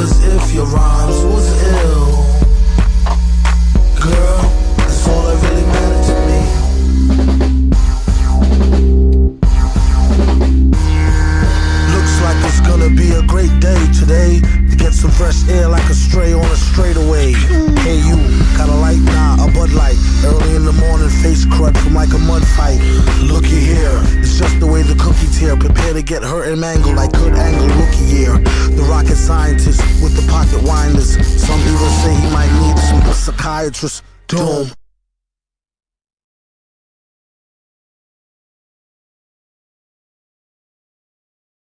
as if your rhymes was ill. Girl, that's all that really mattered to me. Looks like it's gonna be a great day today To get some fresh air like a stray on a straightaway. like, looky here, it's just the way the cookie tear. Prepare to get hurt and mangled like Kurt Angle rookie year. The rocket scientist with the pocket winders. Some people say he might need some psychiatrist. Doom.